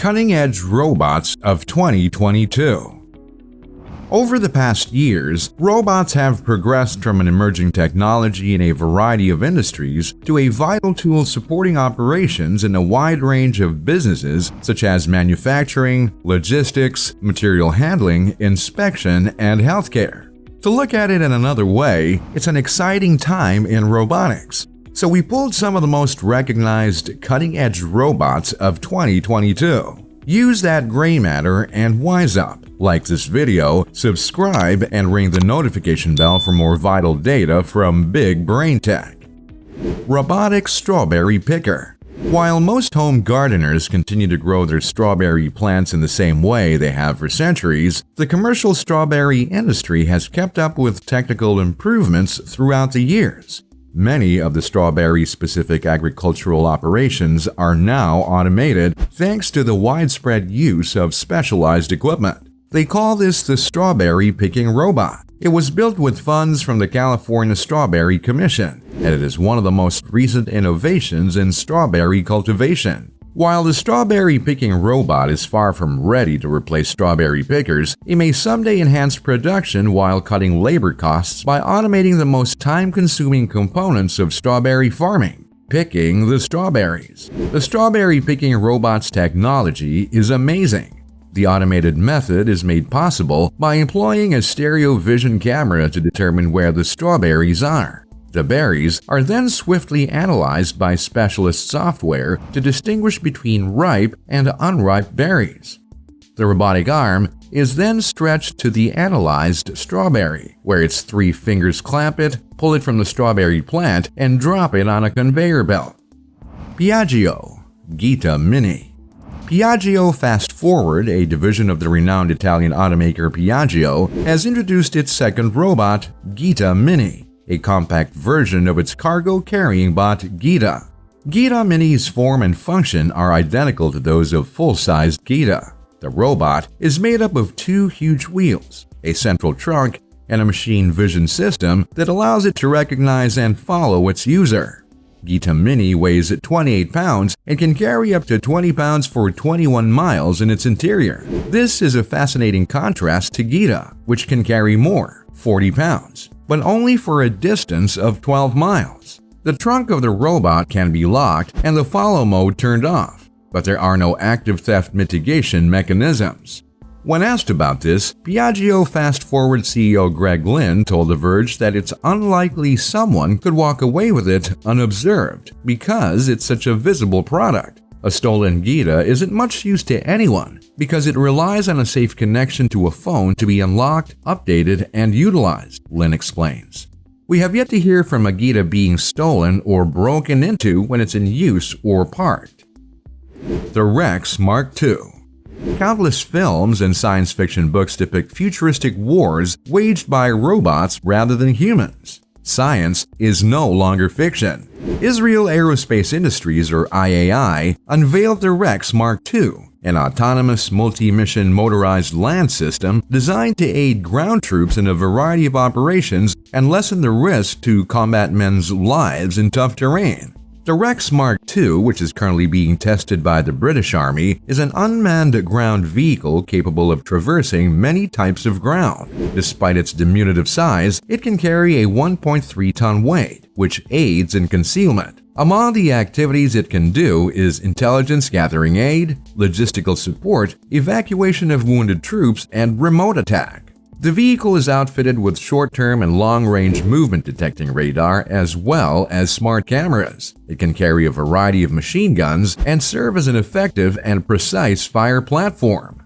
Cutting-Edge Robots of 2022 over the past years, robots have progressed from an emerging technology in a variety of industries to a vital tool supporting operations in a wide range of businesses such as manufacturing, logistics, material handling, inspection, and healthcare. To look at it in another way, it's an exciting time in robotics. So we pulled some of the most recognized cutting-edge robots of 2022. Use that gray matter and wise up. Like this video, subscribe, and ring the notification bell for more vital data from Big Brain Tech. Robotic Strawberry Picker While most home gardeners continue to grow their strawberry plants in the same way they have for centuries, the commercial strawberry industry has kept up with technical improvements throughout the years. Many of the strawberry-specific agricultural operations are now automated thanks to the widespread use of specialized equipment. They call this the Strawberry Picking Robot. It was built with funds from the California Strawberry Commission, and it is one of the most recent innovations in strawberry cultivation. While the strawberry picking robot is far from ready to replace strawberry pickers, it may someday enhance production while cutting labor costs by automating the most time-consuming components of strawberry farming picking the strawberries. The strawberry picking robot's technology is amazing. The automated method is made possible by employing a stereo vision camera to determine where the strawberries are. The berries are then swiftly analyzed by specialist software to distinguish between ripe and unripe berries. The robotic arm is then stretched to the analyzed strawberry, where its three fingers clamp it, pull it from the strawberry plant, and drop it on a conveyor belt. Piaggio Gita Mini Piaggio Fast Forward, a division of the renowned Italian automaker Piaggio, has introduced its second robot, Gita Mini a compact version of its cargo-carrying bot Gita. Gita Mini's form and function are identical to those of full-sized Gita. The robot is made up of two huge wheels, a central trunk, and a machine vision system that allows it to recognize and follow its user. Gita Mini weighs 28 pounds and can carry up to 20 pounds for 21 miles in its interior. This is a fascinating contrast to Gita, which can carry more, 40 pounds but only for a distance of 12 miles. The trunk of the robot can be locked and the follow mode turned off, but there are no active theft mitigation mechanisms. When asked about this, Piaggio Fast Forward CEO Greg Lynn told The Verge that it's unlikely someone could walk away with it unobserved because it's such a visible product. A stolen Gita isn't much use to anyone because it relies on a safe connection to a phone to be unlocked, updated, and utilized, Lynn explains. We have yet to hear from a Gita being stolen or broken into when it's in use or parked. The Rex Mark II Countless films and science fiction books depict futuristic wars waged by robots rather than humans. Science is no longer fiction. Israel Aerospace Industries, or IAI, unveiled the Rex Mark II, an autonomous multi-mission motorized land system designed to aid ground troops in a variety of operations and lessen the risk to combat men's lives in tough terrain. The Rex Mark II, which is currently being tested by the British Army, is an unmanned ground vehicle capable of traversing many types of ground. Despite its diminutive size, it can carry a 1.3-ton weight, which aids in concealment. Among the activities it can do is intelligence gathering aid, logistical support, evacuation of wounded troops, and remote attack. The vehicle is outfitted with short-term and long-range movement detecting radar as well as smart cameras. It can carry a variety of machine guns and serve as an effective and precise fire platform.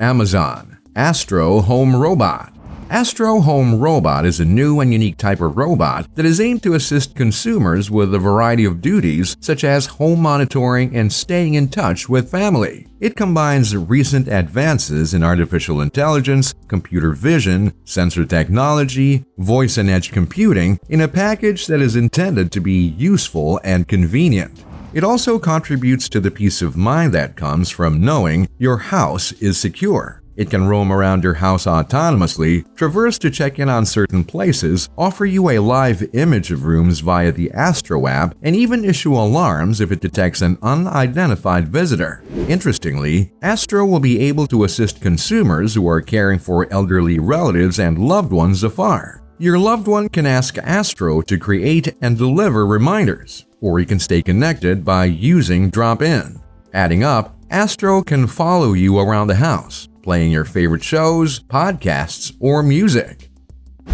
Amazon Astro Home Robot Astro Home Robot is a new and unique type of robot that is aimed to assist consumers with a variety of duties such as home monitoring and staying in touch with family. It combines recent advances in artificial intelligence, computer vision, sensor technology, voice and edge computing in a package that is intended to be useful and convenient. It also contributes to the peace of mind that comes from knowing your house is secure. It can roam around your house autonomously, traverse to check in on certain places, offer you a live image of rooms via the Astro app, and even issue alarms if it detects an unidentified visitor. Interestingly, Astro will be able to assist consumers who are caring for elderly relatives and loved ones afar. Your loved one can ask Astro to create and deliver reminders, or you can stay connected by using Drop-In. Adding up, Astro can follow you around the house, playing your favorite shows, podcasts, or music.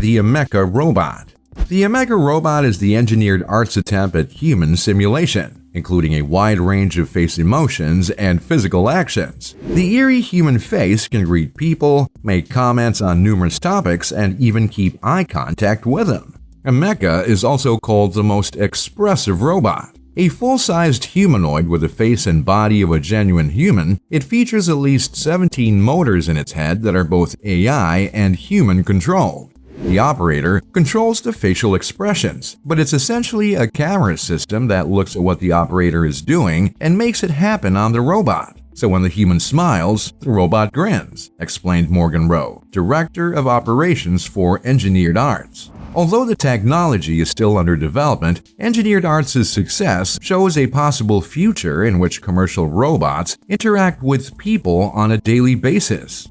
The Ameca Robot The Ameca Robot is the Engineered Arts' attempt at human simulation, including a wide range of face emotions and physical actions. The eerie human face can greet people, make comments on numerous topics, and even keep eye contact with them. Ameca is also called the most expressive robot. A full-sized humanoid with the face and body of a genuine human, it features at least 17 motors in its head that are both AI and human-controlled. The operator controls the facial expressions, but it's essentially a camera system that looks at what the operator is doing and makes it happen on the robot. So when the human smiles, the robot grins, explained Morgan Roe, Director of Operations for Engineered Arts. Although the technology is still under development, Engineered Arts' success shows a possible future in which commercial robots interact with people on a daily basis.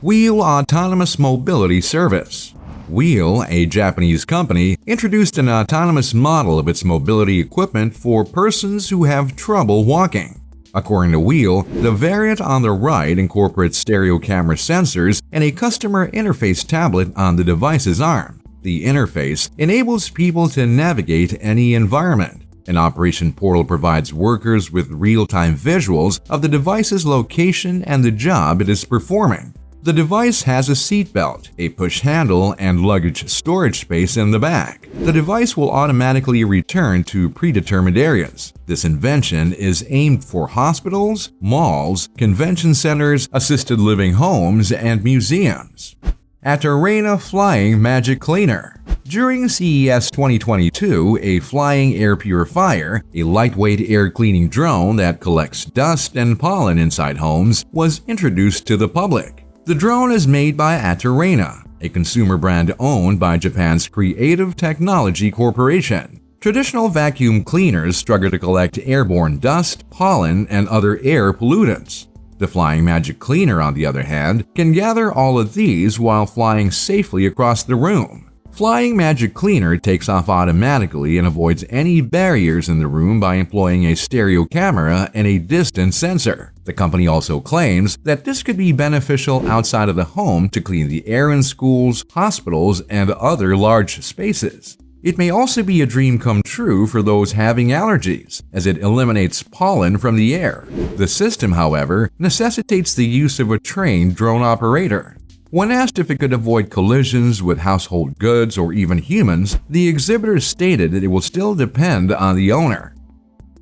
WHILL Autonomous Mobility Service WHILL, a Japanese company, introduced an autonomous model of its mobility equipment for persons who have trouble walking. According to WHILL, the variant on the right incorporates stereo camera sensors and a customer interface tablet on the device's arm. The interface enables people to navigate any environment. An operation portal provides workers with real-time visuals of the device's location and the job it is performing. The device has a seatbelt, a push handle, and luggage storage space in the back. The device will automatically return to predetermined areas. This invention is aimed for hospitals, malls, convention centers, assisted living homes, and museums. Aterena Flying Magic Cleaner during CES 2022, a flying air purifier, a lightweight air cleaning drone that collects dust and pollen inside homes, was introduced to the public. The drone is made by Aterena, a consumer brand owned by Japan's Creative Technology Corporation. Traditional vacuum cleaners struggle to collect airborne dust, pollen, and other air pollutants. The Flying Magic Cleaner, on the other hand, can gather all of these while flying safely across the room. Flying Magic Cleaner takes off automatically and avoids any barriers in the room by employing a stereo camera and a distance sensor. The company also claims that this could be beneficial outside of the home to clean the air in schools, hospitals, and other large spaces. It may also be a dream come true for those having allergies, as it eliminates pollen from the air. The system, however, necessitates the use of a trained drone operator. When asked if it could avoid collisions with household goods or even humans, the exhibitors stated that it will still depend on the owner.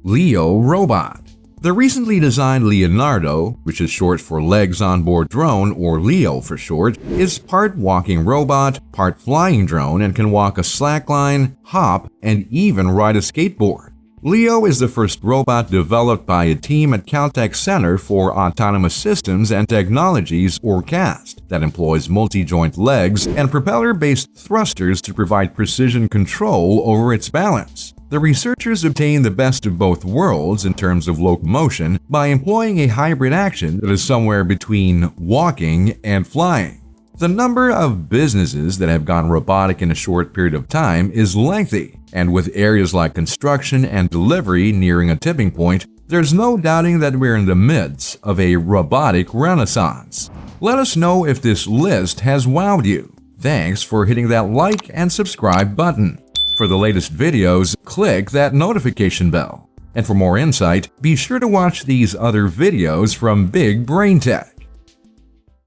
Leo Robot the recently designed Leonardo, which is short for Legs Onboard Drone or LEO for short, is part walking robot, part flying drone and can walk a slackline, hop, and even ride a skateboard. Leo is the first robot developed by a team at Caltech Center for Autonomous Systems and Technologies or CAST that employs multi-joint legs and propeller-based thrusters to provide precision control over its balance. The researchers obtained the best of both worlds in terms of locomotion by employing a hybrid action that is somewhere between walking and flying. The number of businesses that have gone robotic in a short period of time is lengthy, and with areas like construction and delivery nearing a tipping point, there's no doubting that we're in the midst of a robotic renaissance. Let us know if this list has wowed you. Thanks for hitting that like and subscribe button. For the latest videos, click that notification bell. And for more insight, be sure to watch these other videos from Big Brain Tech.